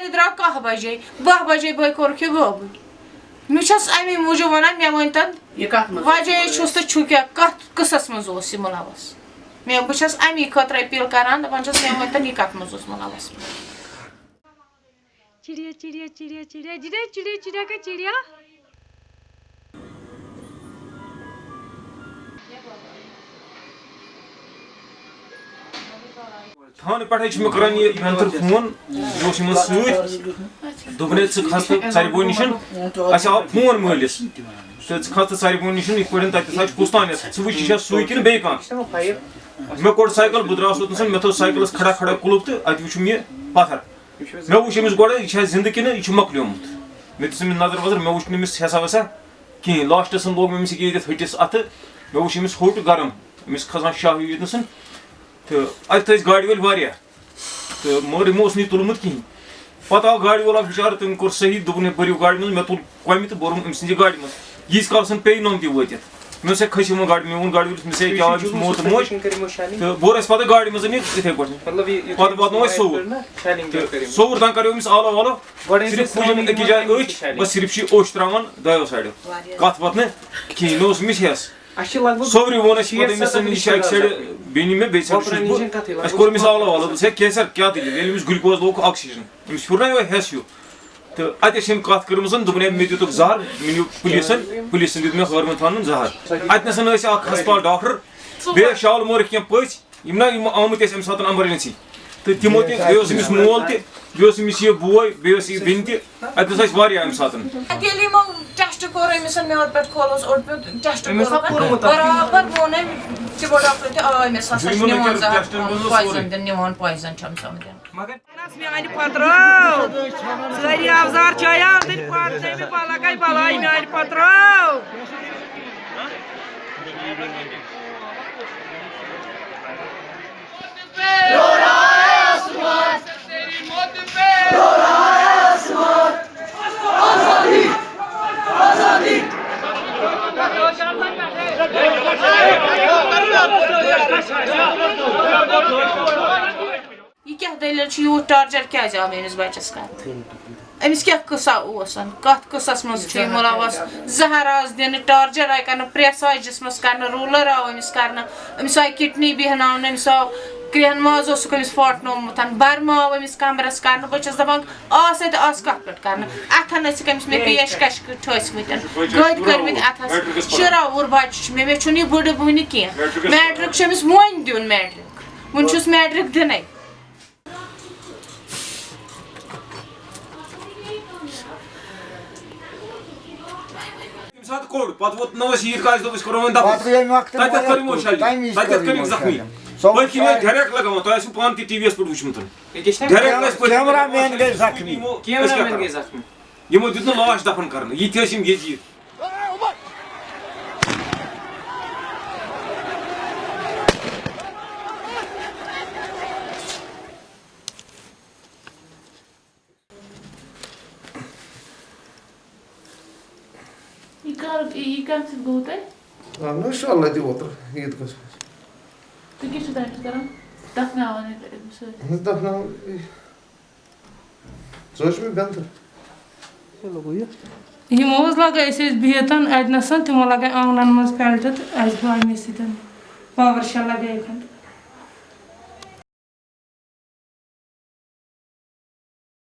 گرِ درٛاو کاہ بَجے باہ بَجے بٲے کوٚرُکھ یہِ گٲبہٕ مےٚ چھَس اَمے موٗجوٗب وَنان مےٚ ؤنۍ تَن وَجہ چھُس تہٕ چھُ کیٛاہ کَتھ قٕصَس منٛز اوس یہِ مُلوَس مےٚ بہٕ چھَس اَمی خٲطرٕ أپیٖل کَران دَپان چھَس مےٚ ؤنۍ تَن یہِ کَتھ منٛز اوس مُلوَس چِڑیا چِڑیا چِڑیا چِڑیا چِڑیا چِڑیا چِڑیا چِڑیا تھان پہ مکران یہ وینتر فون یہ سوت دے کھست ثربو نش آو فون ملس کھست ثربو نش یہ پہ تک کستان سہ وچ سوئی کن بیٚیہِ کانٛہہ مےٚ کوٚر سایکل بہٕ درٛاس اوٚتنَس مےٚ تھوٚو کھڑا کھڑا کُلُپ تو اتہِ وٕچھُم یہِ پتھر مےٚ وچ أمِس گۄڈٕ یہِ چھا زِندٕ کِنہٕ یہِ چھُ مۄکلیومُت مےٚ دِژ نظر وظر مےٚ وٕچھ نہٕ حسا وسا کِہیٖنۍ لاسٹس لوگ مےٚ أمِس ییٚتٮ۪تھ ۂٹِس اتھٕ مےٚ وٕچھ أمِس گرم امس کھسان شاہ ہیوٗ تہٕ اَتہِ تھٲے گاڑِ وٲلۍ واریاہ تہٕ مگر یِمو اوس نہٕ یہِ تُلمُت کِہیٖنۍ پَتہٕ آو گاڑِ وول اکھ بِچارٕ تٔمۍ کوٚر صحیح دوٚپُن ہے بٔرِو گاڑِ منٛز مےٚ تُل کۄمہِ تہٕ بوٚرُم أمۍ سٕنٛزِ گاڑِ منٛز ییٖتِس کالَس پیٚیہِ نوٚم تہِ وٲتِتھ مےٚ دوٚپُس ہے کھٔسِو وۄنۍ گاڑِ مےٚ ووٚن گاڑِ وٲلِس مےٚ کیٛاہ أمِس موت تہٕ موج تہٕ بوٚر اَسہِ پَتہٕ گاڑِ منٛز یہِ یِتھَے پٲٹھۍ پَتہٕ واتنوو اَسہِ صوٚوُر تہٕ صوٚوُر تام کَریو أمِس آلو والو صرف پھٕجِم أکِس جایہِ أچھ بَس صرف چھِ یہِ اوٚش ترٛاوان دۄیو سایڈو کَتھ وَتھ نہٕ کِہیٖنۍ مےٚ اوس أمِس ہٮ۪س بیٚنہِ مےٚ بیٚیہِ سایڈٕ چھُس بہٕ اَسہِ کوٚر أمِس آلو والو دوٚپُس ہے کیسر کیٛاہ دٔلیٖل ییٚلہِ أمِس گُلکوز لوگ آکسیٖجن أمِس پھیوٗر نا یِہوے ہٮ۪س ہیوٗ تہٕ اَتہِ ٲسۍ أمۍ کَتھ کٔرمٕژ دوٚپُن ہے مےٚ دِتُکھ زہر مےٚ نیوٗ پُلیٖسن پُلیٖسن دیُت مےٚ ہٲرمن تھاونُن زہر اَتہِ نَسن ٲسۍ اکھ ہسپتال ڈاکٹر بیٚیہِ ٲسۍ شالمورٕکۍ کیٚنٛہہ پٔژھۍ یِم نا یِم آمٕتۍ ٲسۍ اَمہِ ساتہٕ ایمرجنسی تہٕ تِمو تہِ بیٚیہِ اوس أمِس مول تہِ بیٚیہِ اوس أمِس یہِ بوے بیٚیہِ ٲس یہِ بیٚنہِ تہِ اَتہِ اوس اَسہِ واریاہ اَمہِ ساتہٕ ٹیسٹ کوٚر أمِس میٛادٕ پٮ۪ٹھ کھولُس اوٚڑ پیوٚت ٹیسٹ برابر ووٚن أمۍ تِمو ڈاکٹر تہِ آ أمِس ہسا چھُ نِوان زہر پویزن دِنہٕ نِوان پویزن چھُ أمِس آمُت دِنہٕ میانہِ پترو سٲری افزار چایان تیٚلہِ پتہٕ تٔمۍ بلا گٔے بلاے میانہِ پترو یہِ کیٛاہ دٔلیٖل چھِ یوٗت ٹارچر کیٛازِ آو میٲنِس بَچس کرنہٕ أمِس کیٛاہ قٕصہ کَتھ قٕصس منٛز چھُ مُلوث زہر آس دِنہٕ ٹارچر آیہِ کرنہٕ پریس آیہِ جِسمَس کرنہٕ روٗلر آو أمِس کرنہٕ أمِس آیہِ کِڈنی بیٚہناونہٕ أمِس آو کرٛہن ماز اوسُکھ أمِس پھاٹنومُت برمہٕ آو أمِس کمرس کرنہٕ بہٕ چھَس دَپان آس اَتہِ آس کَتھ پٮ۪ٹھ کرنہٕ اَتھن ٲسِکھ أمِس مےٚ پیش کش ٹھٲسمٕتۍ گٔدۍ کٔرمٕتۍ اَتھس شُراوُر بَچہٕ چھُ مےٚ مےٚ چھُنہٕ یہِ بٕڈٕ وٕنہِ کیٚنٛہہ میٹرِک چھُ أمِس وۄنۍ دیُن میٹرِک وُنہِ چھُس میٹرِک دِنَے پَتہٕ ووت نٔوَس عیٖد گاہَس دوٚپ أسۍ کَرو وۄنۍ وقتہٕ تَتٮ۪تھ کٔر یِمو تَمہِ شَجہِ وِزِ تَتٮ۪تھ کٔر کٔرِکھ زخمی سۄ پٔتۍ کِنۍ ٲسۍ ڈایریکٹ لگاوان تۄہہِ آسِوٕ پانہٕ تہِ ٹی وی یَس پٮ۪ٹھ وٕچھمُت ڈایریکٹ ٲسۍ پٔتۍ کیمرا مین گٔے زخمی یِمو أسۍ کیٛاہ کَرو؟ یِمو دیُت نہٕ لاش دفن کرنہٕ یہِ تہِ ٲسۍ یِم ییٚتی یہِ کر یہِ کَمہِ سۭتۍ گوٚو تۄہہِ آو شاء اللہ تہِ اوترٕ عیٖد گاہَس تُہۍ کیٛاہ چھِو تَتہِ کران دَفناوان أمِس سۭتۍ منٛز دَپناوُن ژٕ حظ چھُ مےٚ بٮ۪نتھٕ یِمو حظ لگٲے أسۍ ٲسۍ